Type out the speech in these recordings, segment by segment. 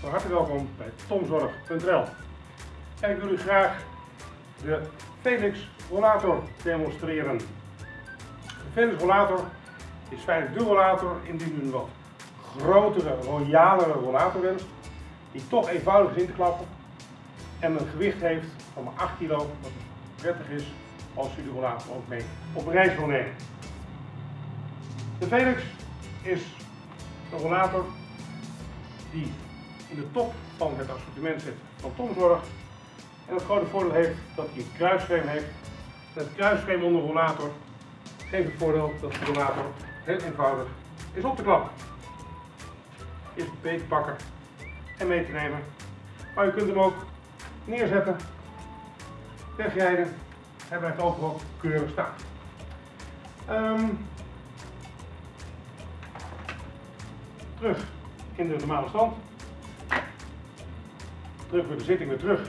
Van harte welkom bij tomzorg.nl. En ik wil u graag de Felix rollator demonstreren. De Felix rollator is feitelijk de rollator indien u een wat grotere, royalere rollator wenst, die toch eenvoudig is in te klappen en een gewicht heeft van maar 8 kilo, wat prettig is als u de rollator ook mee op reis wil nemen. De Felix is een rollator die in de top van het assortiment zit van Tomzorg. En het grote voordeel heeft dat hij een kruisframe heeft. En het kruisframe onder de rollator geeft het voordeel dat de rollator heel eenvoudig is op te klappen. Is beet te pakken en mee te nemen. Maar u kunt hem ook neerzetten, wegrijden en blijft overal keurig staan. Ehm, terug in de normale stand. Terug voor de zitting weer terug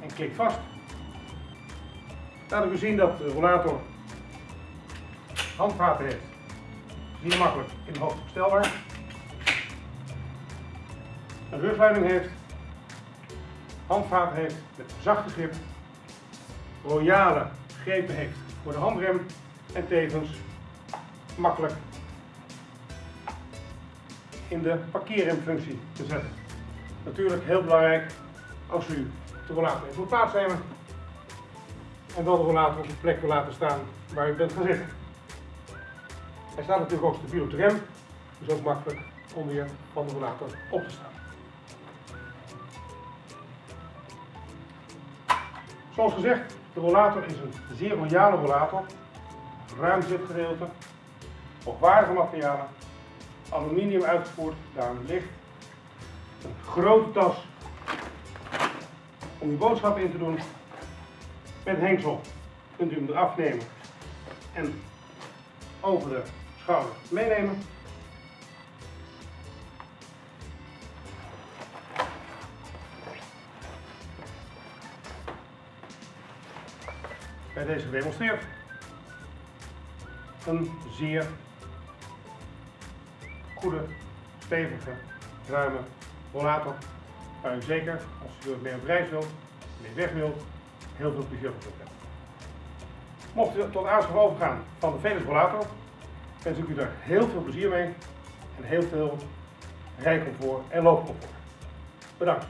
en klik vast. Laten we zien dat de rollator handvaten heeft. Zeer makkelijk in hoogte verstelbaar. Een rugleiding heeft. Handvaten heeft met zachte grip. Royale grepen heeft voor de handrem. En tevens makkelijk in de parkeerremfunctie te zetten. Natuurlijk heel belangrijk als u de rollator even moet plaatsnemen en wel de rollator op de plek wil laten staan waar u bent gaan zitten. Hij staat natuurlijk ook stabiel op de rem, dus ook makkelijk om weer van de rollator op te staan. Zoals gezegd, de rollator is een zeer royale rollator, ruim zitgedeelte, hoogwaardige materialen aluminium uitgevoerd, daarom licht. Een grote tas om uw boodschappen in te doen. Met hengsel kunt u hem eraf nemen en over de schouder meenemen. Bij deze gedemonstreerd. Een zeer goede, stevige, ruime rollator. Waar u zeker, als u er mee op reis wilt, mee weg wilt, heel veel plezier van hebben. Mocht u tot aanschaf overgaan van de Venus rollator, wens ik u daar heel veel plezier mee en heel veel rijcomfort en loopcomfort. Bedankt.